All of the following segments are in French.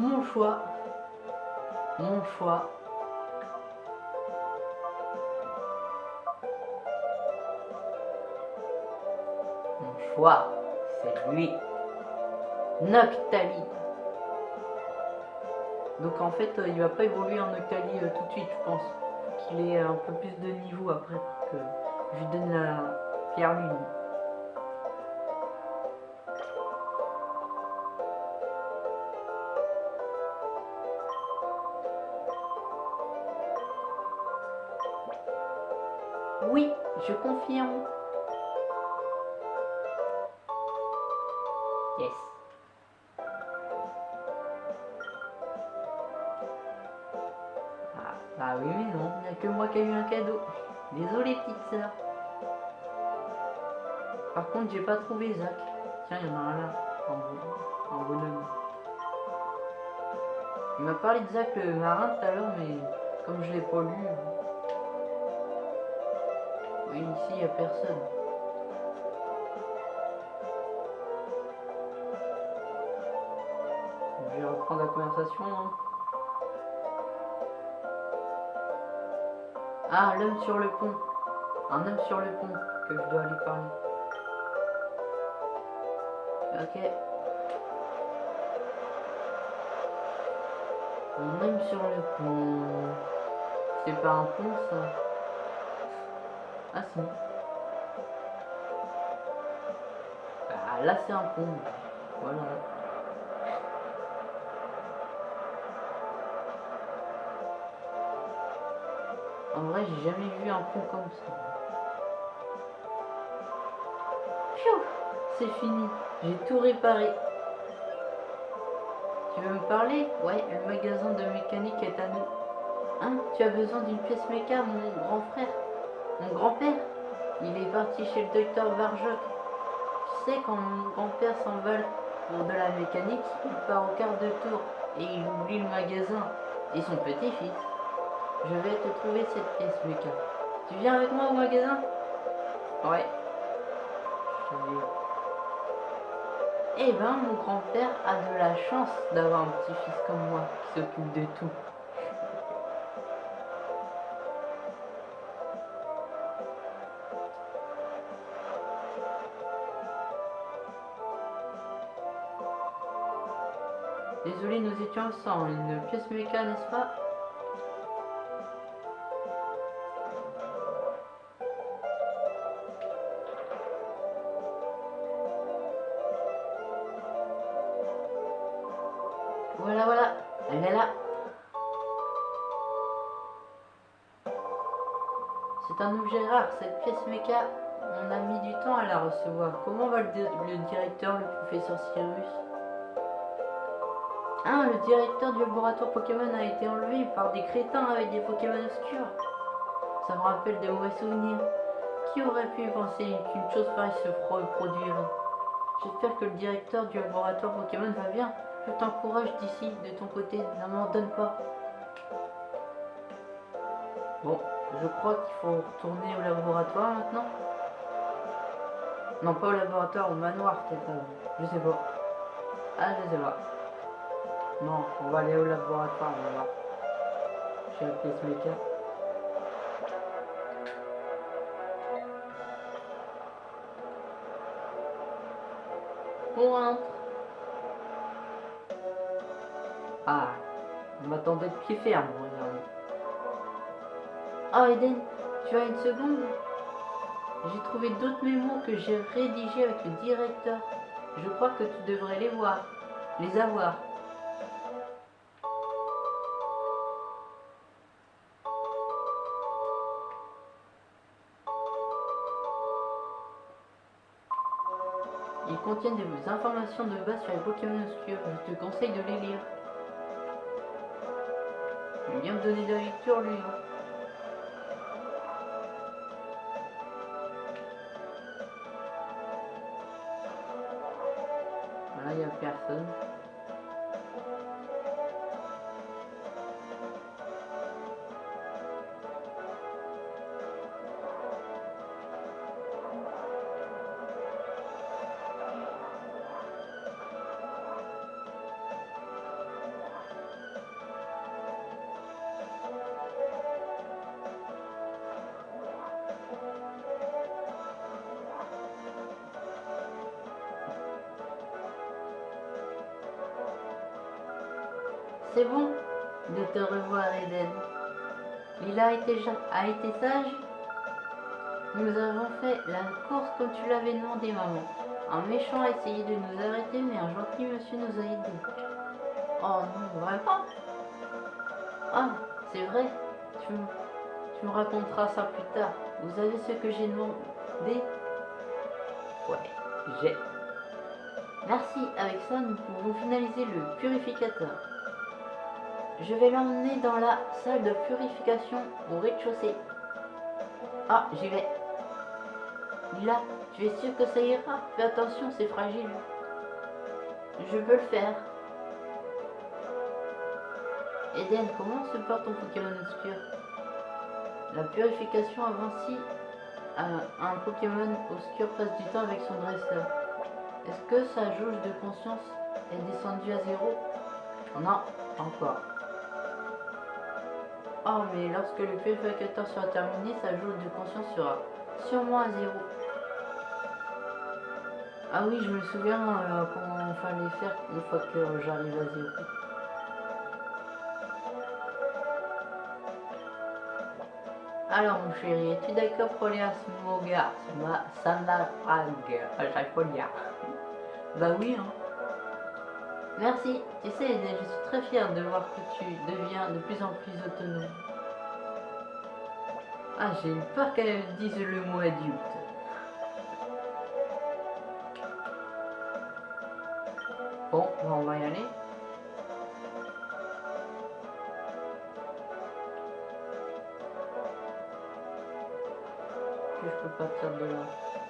mon choix, mon choix, mon choix, c'est lui, Noctali. Donc en fait, euh, il va pas évoluer en Noctali euh, tout de suite, je pense. Qu'il ait un peu plus de niveau après que je lui donne la pierre lune. Oui, je confirme. Yes. Ah, bah oui, mais non, il n'y a que moi qui ai eu un cadeau. Désolé, petite sœur. Par contre, j'ai pas trouvé Zach. Tiens, il y en a un là, en, en bonhomme. Il m'a parlé de Zach le marin tout à l'heure, mais comme je l'ai pas lu. Ici, il n'y a personne. Je vais reprendre la conversation. Ah, l'homme sur le pont. Un homme sur le pont que je dois lui parler. Ok. Un homme sur le pont. C'est pas un pont ça? Ah si. Ah là c'est un pont. Voilà. En vrai j'ai jamais vu un pont comme ça. C'est fini. J'ai tout réparé. Tu veux me parler? Ouais, le magasin de mécanique est à nous. Hein Tu as besoin d'une pièce méca, mon grand frère? Mon grand-père Il est parti chez le docteur Barjoc. Tu sais, quand mon grand-père s'envole pour de la mécanique, il part au quart de tour et il oublie le magasin et son petit-fils. Je vais te trouver cette pièce méca. Tu viens avec moi au magasin? Ouais. Eh ben, mon grand-père a de la chance d'avoir un petit-fils comme moi qui s'occupe de tout. Nous étions sans une pièce méca, n'est-ce pas? Voilà, voilà, elle est là. C'est un objet rare, cette pièce méca. On a mis du temps à la recevoir. Comment va le, le directeur, le professeur Cyrus? Ah, le directeur du laboratoire Pokémon a été enlevé par des crétins avec des Pokémon obscurs. Ça me rappelle des mauvais souvenirs. Qui aurait pu penser qu'une chose pareille se reproduirait J'espère que le directeur du laboratoire Pokémon va bien. Je t'encourage d'ici, de ton côté, n'abandonne pas. Bon, je crois qu'il faut retourner au laboratoire maintenant. Non, pas au laboratoire, au manoir peut-être. Je sais pas. Ah, je sais pas. Non, on va aller au laboratoire, on va voir. J'ai la pièce méca. On rentre. Ah, on m'attendait de pied ferme, regardez. Ah, Eden, tu as une seconde J'ai trouvé d'autres mémos que j'ai rédigés avec le directeur. Je crois que tu devrais les voir, les avoir. Contiennent des informations de base sur les Pokémon obscurs. Je te conseille de les lire. Il vient me donner de la lecture, lui. hein. Voilà, il n'y a personne. A été, sage Nous avons fait la course comme tu l'avais demandé, maman. Un méchant a essayé de nous arrêter, mais un gentil monsieur nous a aidés. Oh non, vraiment? Ah, c'est vrai. Tu me raconteras ça plus tard. Vous avez ce que j'ai demandé? Ouais, j'ai. Merci, avec ça, nous pouvons finaliser le purificateur. Je vais l'emmener dans la salle de purification au rez-de-chaussée. Ah, j'y vais. Là, tu es sûr que ça ira? Fais attention, c'est fragile. Je peux le faire. Eden, comment se porte ton Pokémon obscur? La purification avance un Pokémon obscur passe du temps avec son dresseur. Est-ce que sa jauge de conscience est descendue à zéro? Non, encore. Oh, mais lorsque le purificateur sera terminé, sa jauge de conscience sera sûrement à zéro. Ah oui, je me souviens euh, comment il fallait faire une fois que j'arrive à zéro. Alors mon chéri, es-tu d'accord pour aller à Smoga Samarag à Bah oui hein. Merci, tu sais, je suis très fière de voir que tu deviens de plus en plus autonome. Ah, j'ai eu peur qu'elle dise le mot adulte. Bon, on va y aller. je peux partir de là.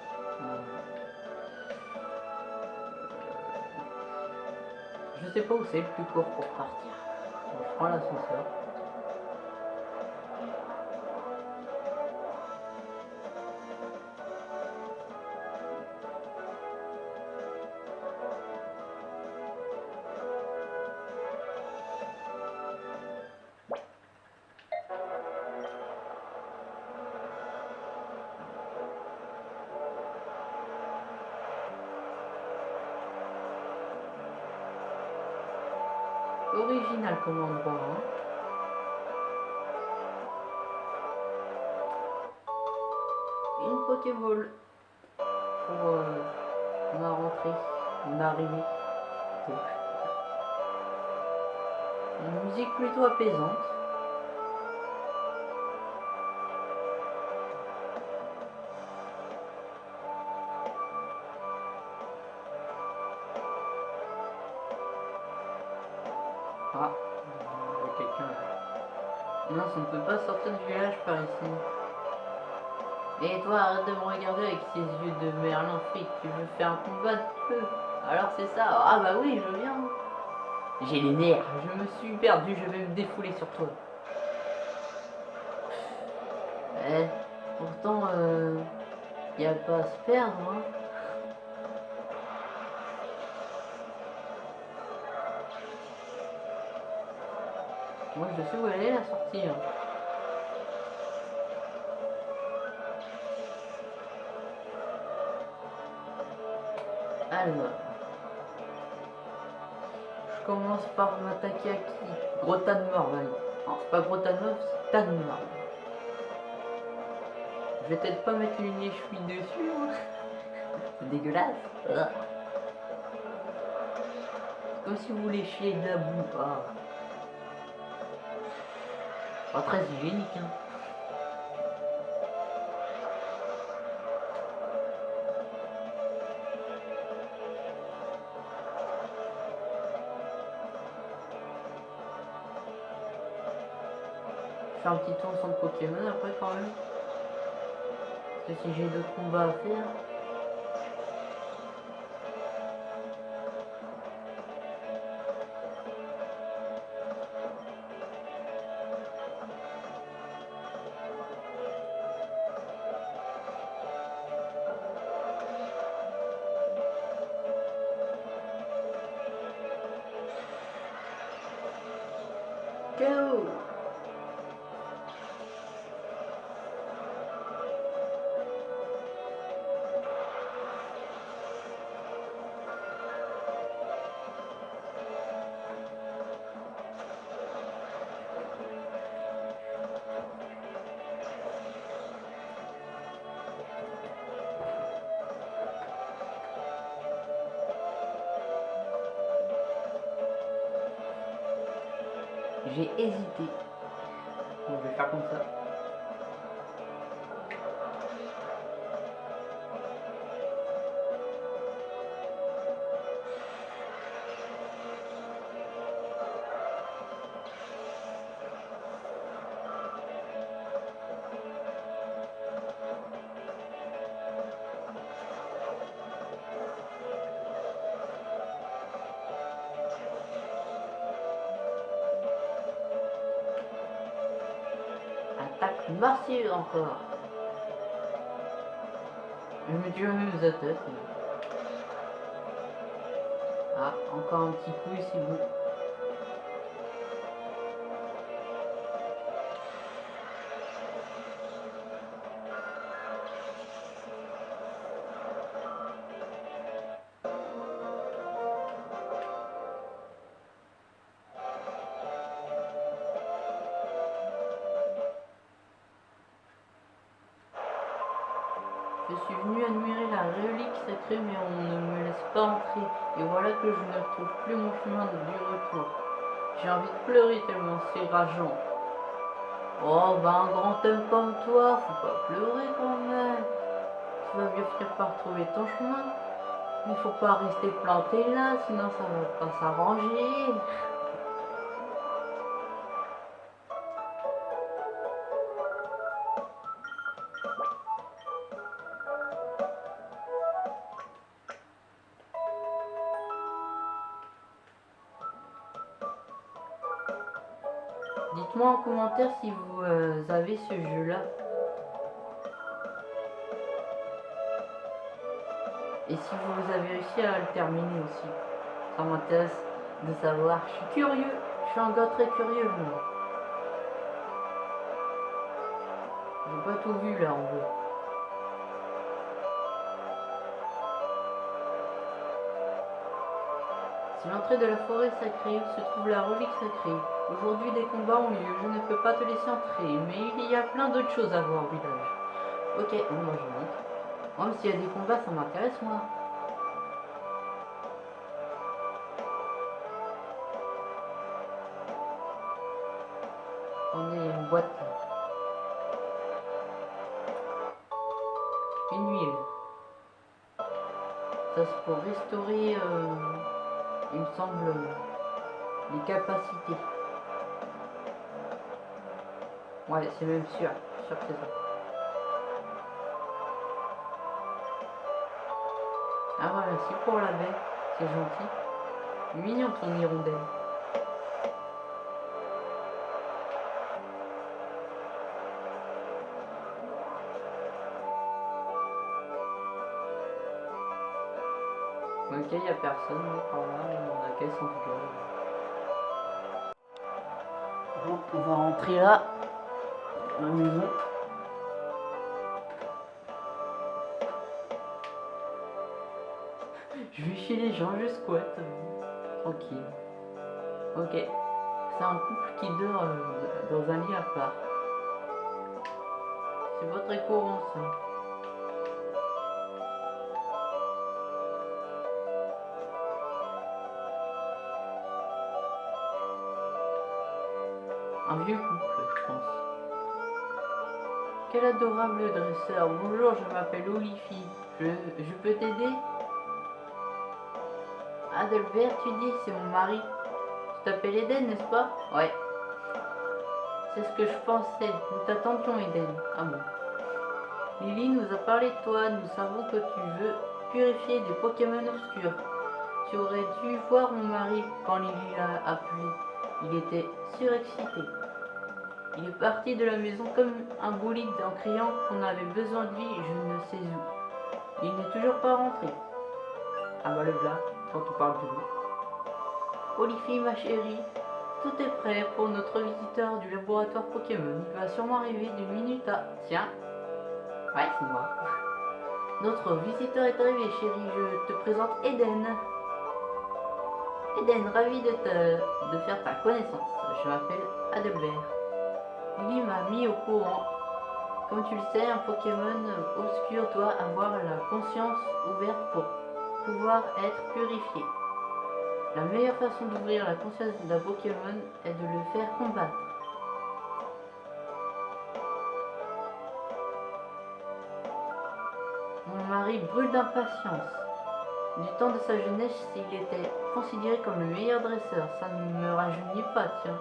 Sais pas où c'est le plus court pour partir. je prends l'ascenseur. Original comme endroit. Hein. Une Pokéball pour euh, ma rentrée, mon arrivée. Une musique plutôt apaisante. Et toi, arrête de me regarder avec ces yeux de merlin fric. Tu veux faire un combat de feu Alors c'est ça. Ah bah oui, je viens. J'ai les nerfs. Je me suis perdu. Je vais me défouler sur toi. Eh, pourtant, euh, n'y a pas à se perdre. Hein. Moi je sais où elle est la sortie. Hein. Je commence par m'attaquer à qui? Gros tas de Non, c'est pas gros tas de c'est tas de. Je vais peut-être pas mettre une échouille dessus. Hein. c'est dégueulasse. C'est comme si vous voulez chier de la boue. Ah. Pas très hygiénique, hein. Fais un petit tour sans Pokémon après quand même. Parce que si j'ai d'autres combats à faire. J'ai hésité. Bon, je vais faire comme ça. Je me tue même la tête. Ah, encore un petit coup ici vous. Suis venu admirer la relique sacrée, mais on ne me laisse pas entrer. Et voilà que je ne trouve plus mon chemin du retour. J'ai envie de pleurer tellement c'est rageant. Oh, bah un grand homme comme toi, faut pas pleurer quand même. Tu vas bien finir par trouver ton chemin. Il faut pas rester planté là, sinon ça va pas s'arranger. Dites-moi en commentaire si vous euh, avez ce jeu-là. Et si vous avez réussi à le terminer aussi. Ça m'intéresse de savoir. Je suis curieux. Je suis un gars très curieux, moi. J'ai pas tout vu là en vrai. C'est l'entrée de la forêt sacrée où se trouve la relique sacrée. Aujourd'hui, des combats ont lieu. Je ne peux pas te laisser entrer, mais il y a plein d'autres choses à voir au village. Ok, moi je monte. Même s'il y a des combats, ça m'intéresse, moi. On est une boîte. Une huile. Ça c'est pour restaurer, euh, il me semble, les capacités. Ouais, c'est même sûr. Sûr que c'est ça. Ah ouais, merci pour la baie. C'est gentil. Mignon ton hirondelle. Ok, il a personne par là, on a caisse en tout cas. Bon, on va rentrer là, Je vais chez les gens, je squatte. euh, Tranquille. Ok. C'est un couple qui dort euh, dans un lit à part. C'est pas très courant ça. Un vieux couple, je pense. Quel adorable dresseur. Bonjour, je m'appelle Olifie. Je, je peux t'aider? Adalbert, tu dis, c'est mon mari. Tu t'appelles Eden, n'est-ce pas? Ouais. C'est ce que je pensais. Nous t'attendions, Eden. Ah bon. Lily nous a parlé de toi. Nous savons que tu veux purifier des Pokémon obscurs. Tu aurais dû voir mon mari quand Lily l'a appelé. Il était surexcité. Il est parti de la maison comme un bolide en criant qu'on avait besoin de lui, je ne sais où. Il n'est toujours pas rentré. Ah bah le blas, quand on parle de lui. Olifie, ma chérie, tout est prêt pour notre visiteur du laboratoire Pokémon. Il va sûrement arriver d'une minute à... Tiens. Ouais, c'est moi. Notre visiteur est arrivé, chérie. Je te présente Eden. Eden, ravi de, te, de faire ta connaissance. Je m'appelle Adelbert. Lily m'a mis au courant. Comme tu le sais, un Pokémon obscur doit avoir la conscience ouverte pour pouvoir être purifié. La meilleure façon d'ouvrir la conscience d'un Pokémon est de le faire combattre. Mon mari brûle d'impatience. Du temps de sa jeunesse, il était considéré comme le meilleur dresseur. Ça ne me rajeunit pas, tiens.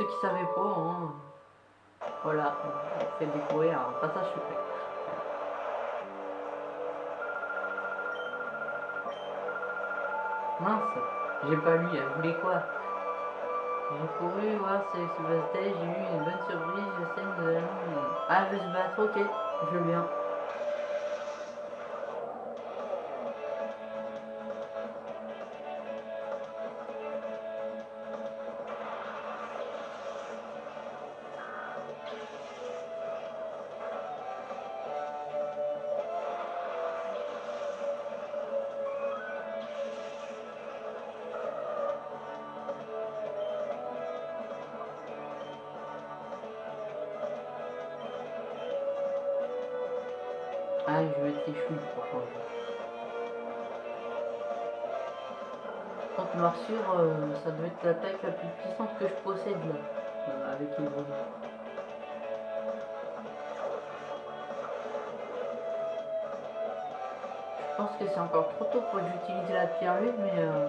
Ceux qui savaient pas, hein, voilà, fait découvrir un passage secret. Mince, j'ai pas lu, elle voulait quoi? J'ai couru voir ce se passait, j'ai eu une bonne surprise, je sais, nous. Ah, veut se battre, ok, je viens. Ah, l'attaque la plus puissante que je possède là, euh, avec les bruits. Je pense que c'est encore trop tôt pour que j'utilise la pierre lune, mais euh,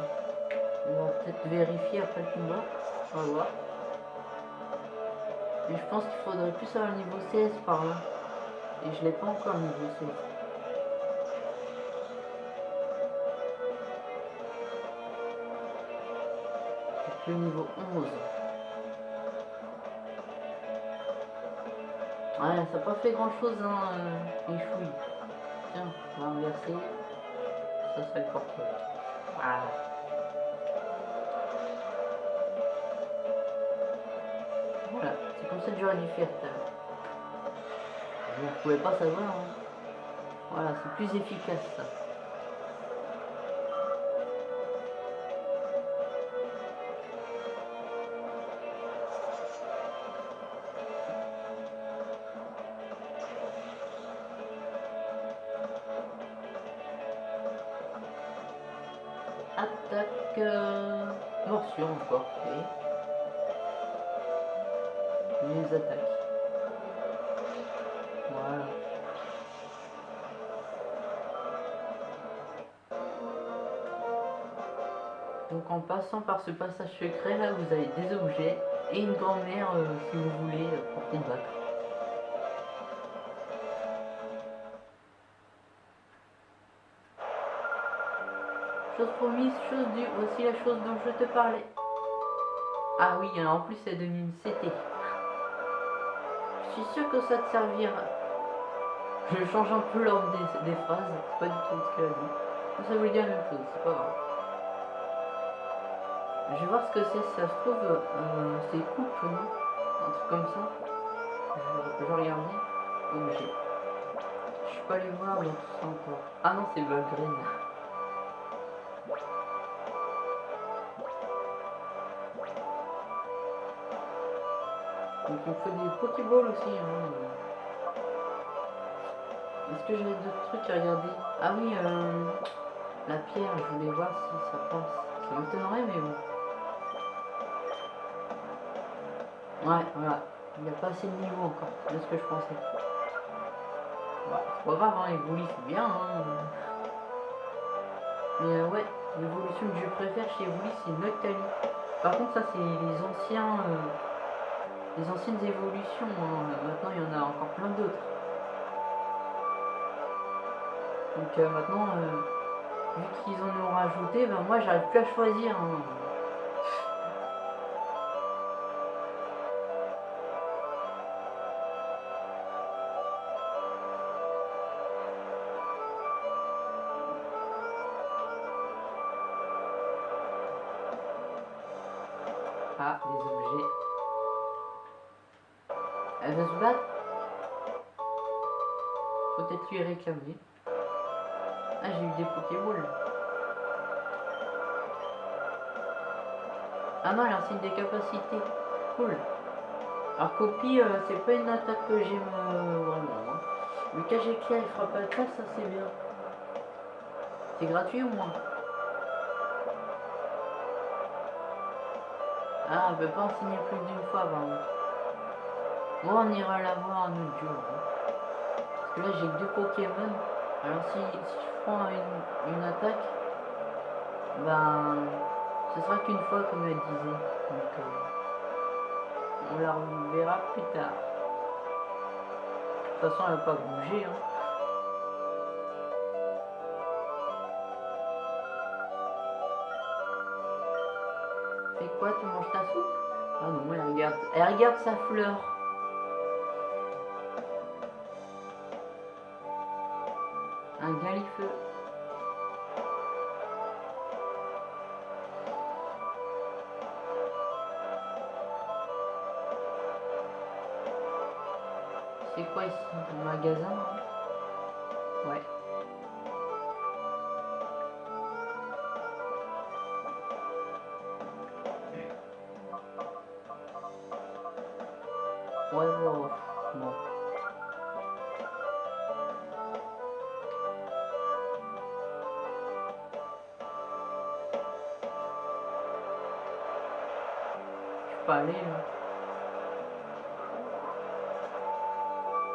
on va peut-être vérifier après le combat. On va voir. Mais je pense qu'il faudrait plus avoir le niveau 16 par là. Et je l'ai pas encore niveau 16. Le niveau 11. Ouais, ça n'a pas fait grand chose, hein, euh, les chouilles. Tiens, on va inverser. Ça serait portrait. Voilà. Voilà, c'est comme ça que j'aurais dû faire tout à l'heure. Vous ne pouvez pas savoir. hein. Voilà, c'est plus efficace ça. Attaque euh, morsure encore. ok. Les attaques. Voilà. Donc en passant par ce passage secret là, vous avez des objets et une grand-mère euh, si vous voulez euh, pour combattre. Chose promise, chose due, voici la chose dont je te parlais. Ah oui, en plus elle donne une CT. Je suis sûr que ça te servira. Je change un peu l'ordre des, phrases, c'est pas du tout ce qu'elle a dit. Mais ça veut dire la même chose, c'est pas grave. Je vais voir ce que c'est, si ça se trouve, euh, c'est coupe, non? Un truc comme ça. Je, je. Objet. Je suis pas allé voir dans tout ça encore. Ah non, c'est Valgren. Donc on fait des Pokéballs aussi. Hein. Est-ce que j'avais d'autres trucs à regarder? Ah oui, euh, la pierre, je voulais voir si ça passe. Ça m'étonnerait, mais bon. Ouais, voilà. Il n'y a pas assez de niveau encore, c'est ce que je pensais. Ouais, c'est pas grave, hein, Evoli c'est bien. Hein. Mais euh, ouais, l'évolution que je préfère chez Evoli c'est Noctali. Par contre, ça c'est les anciens. euh, les anciennes évolutions. hein. Maintenant, il y en a encore plein d'autres. Donc euh, maintenant, euh, vu qu'ils en ont rajouté, ben moi j'arrive plus à choisir. hein. Ah, des objets. Peut-être lui réclamer. Ah, j'ai eu des Pokéballs. Ah non, elle signe des capacités. Cool. Alors copie, euh, c'est pas une attaque que j'aime euh, vraiment. Hein. Le cage éclair, il fera pas de ça, c'est bien. C'est gratuit au moins. Ah, on peut pas en signer plus d'une fois, par Moi, on ira la voir un autre jour. Hein. Là, j'ai deux Pokémon. Alors, si, si je prends une, une attaque, ben, ce sera qu'une fois, comme elle disait. Donc, euh, on la reverra plus tard. De toute façon, elle va pas bouger. Hein. Fais quoi? Tu manges ta soupe? Ah non, elle regarde, elle regarde sa fleur. Un galifeu. C'est quoi ici Un magasin?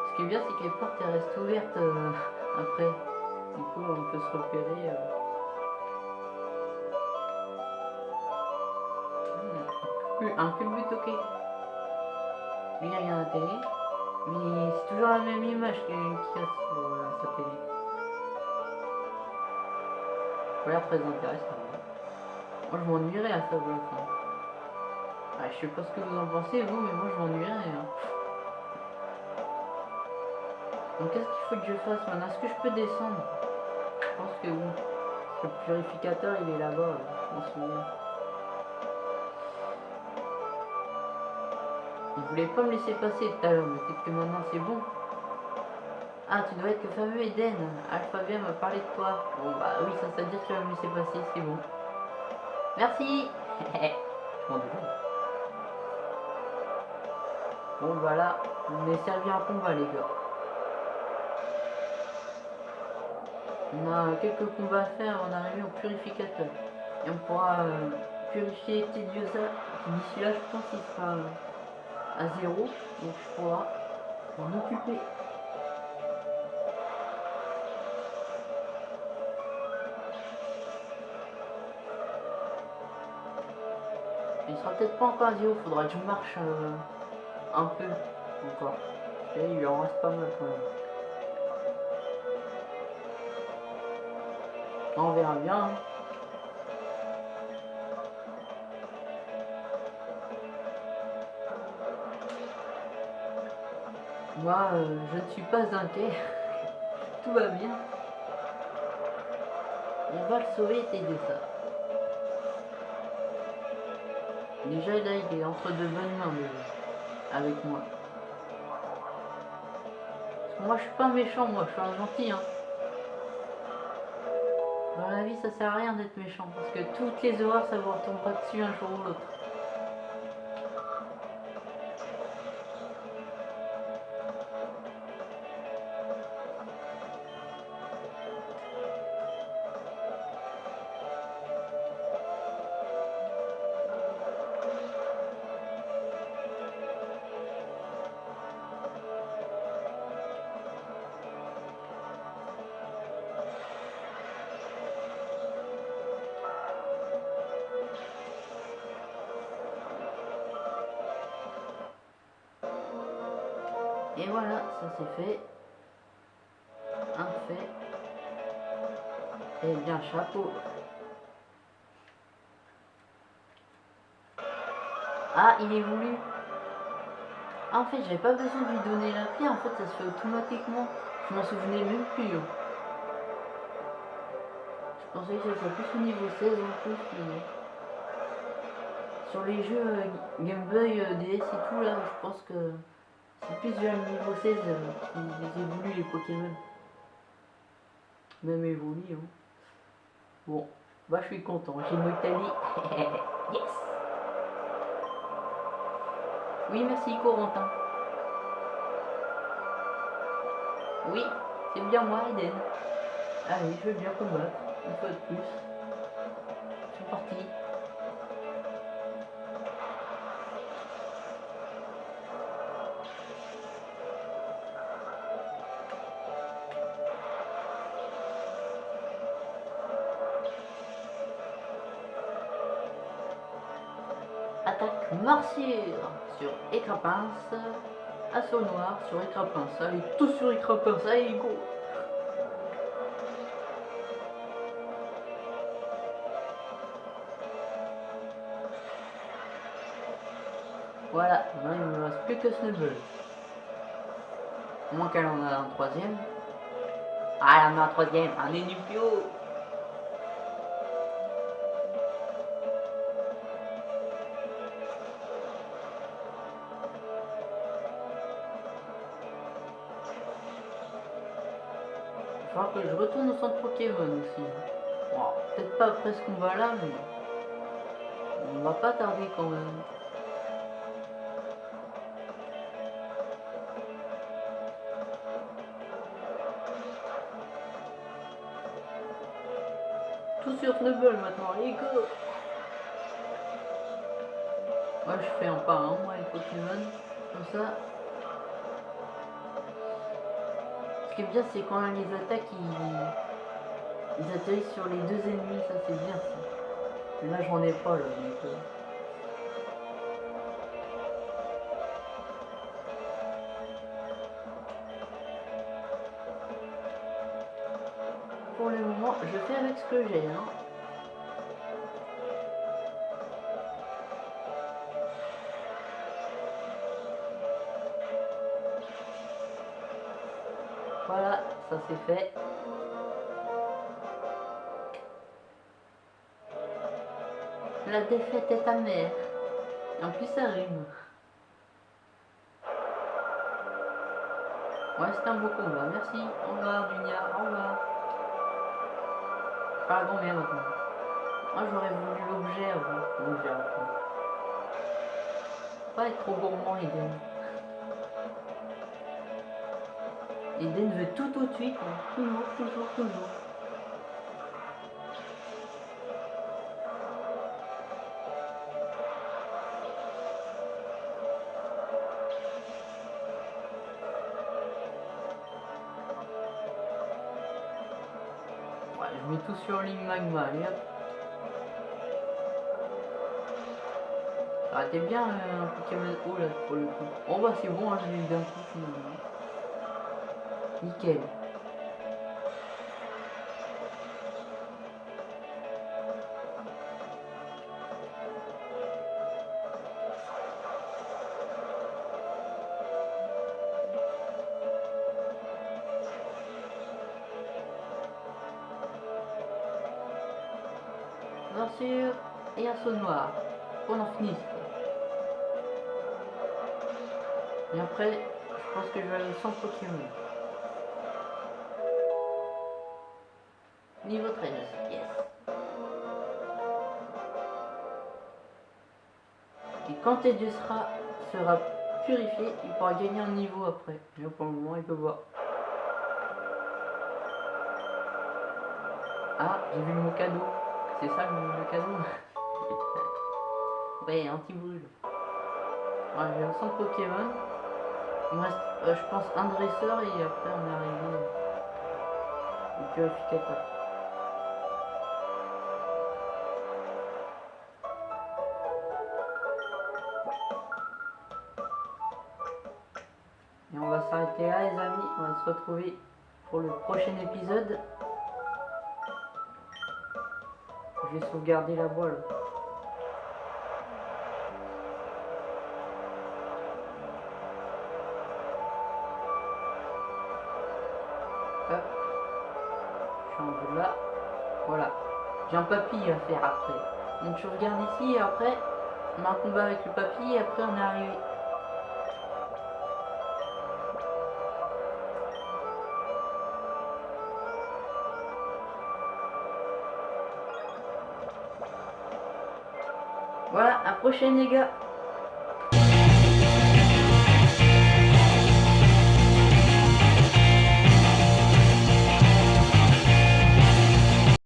Ce qui est bien, c'est que les portes restent ouvertes euh, après. Du coup, on peut se repérer. euh. Hmm. Un culbut, ok. Lui, il regarde la télé. Mais c'est toujours la même image qu'il y a sur sa télé. Ça a l'air très intéressant. hein. Moi, je m'ennuierais à ça, bloc. Je sais pas ce que vous en pensez, vous, mais moi, je m'ennuierais. Hein. Donc, qu'est-ce qu'il faut que je fasse maintenant? Est-ce que je peux descendre? Je pense que oui. Le purificateur, il est là-bas, là, je m'en souviens. Il voulait pas me laisser passer tout à l'heure, mais peut-être que maintenant c'est bon. Ah, tu dois être le fameux Eden. Alphabet m'a parlé de toi. Bon, bah oui, ça, ça veut dire que tu vas me laisser passer, c'est bon. Merci Je m'en Bon, voilà. On est servi en combat, les gars. On a quelques combats à faire avant d'arriver au purificateur. Et on pourra euh, purifier Tidiosa. D'ici là, je pense qu'il sera euh, à zéro. Donc je pourrai m'en occuper. Il sera peut-être pas encore à zéro. Faudra que je marche euh, un peu encore. Et il lui en reste pas mal quand même. On verra bien. hein. Moi, euh, je ne suis pas inquiet. Tout va bien. On va le sauver, t'aider ça. Déjà, là, il est entre de bonnes mains, avec moi. Moi, je suis pas méchant, moi, je suis un gentil, hein. Dans la vie, ça sert à rien d'être méchant, parce que toutes les horreurs, ça vous retombera dessus un jour ou l'autre. C'est fait. Un fait. Et bien, chapeau. Ah, il est voulu. Ah, en fait, j'avais pas besoin de lui donner la clé. En fait, ça se fait automatiquement. Je m'en souvenais même plus. hein. Je pensais que serait plus au niveau 16 en plus. Sur les jeux euh, Game Boy, euh, DS et tout, là, je pense que vers le niveau 16 euh, qu'ils évoluent les Pokémon. Même évolué. Hein. Bon, bah je suis content. J'ai Motali. yes Oui, merci Corentin. Oui, c'est bien moi, Eden. Allez, je veux bien combattre, une fois de plus. C'est parti. Morsure sur écran pince. Assaut noir sur écran pince. Allez, tout sur écran pince. Allez, go Voilà, il ne me reste plus que Snubble. Moins qu'elle en a un troisième. Ah, elle en a un troisième, un Enupio retourne au centre Pokémon aussi. Peut-être pas après ce combat là, mais on va pas tarder quand même. Tout sur Snubble maintenant, les go Moi je fais un pas un, moi les Pokémon, comme ça. Qui est bien c'est quand les attaques ils, atterrissent sur les deux ennemis, ça c'est bien ça. Là j'en ai pas là donc. euh. Pour le moment, je fais avec ce que j'ai. Hein. Ça c'est fait. La défaite est amère. En plus ça rime. Ouais, c'est un beau combat. Merci. Au revoir, Dunia. Au revoir. La grand-mère maintenant. Moi j'aurais voulu l'objet avant. L'objet avant. Pas être trop gourmand, Eden. Eden veut tout tout de suite. hein. Toujours, toujours, toujours. Ouais, je mets tout sur ligne magma, allez hop. Ça aurait été bien euh, un Pokémon haut là pour le coup. Oh bah c'est bon, hein, je l'ai d'un coup finalement. Nickel. Morsure et un saut noir. On en finisse. Et après, je pense que je vais aller sans Pokémon. Niveau 13, yes. Et quand Edius sera, sera purifié, il pourra gagner un niveau après. Mais pour le moment, il peut voir. Ah, j'ai vu mon cadeau. C'est ça le, cadeau? Ouais, anti-brûle. Ouais, j'ai un centre Pokémon. Il me reste, euh, je pense, un dresseur et après on est arrivé au purificateur. S'arrêter là les amis, on va se retrouver pour le prochain épisode. Je vais sauvegarder la voile. Hop. Je suis en là. Voilà. J'ai un papy à faire après. Donc je regarde ici et après, on a un combat avec le papy et après on est arrivé. Prochaine les gars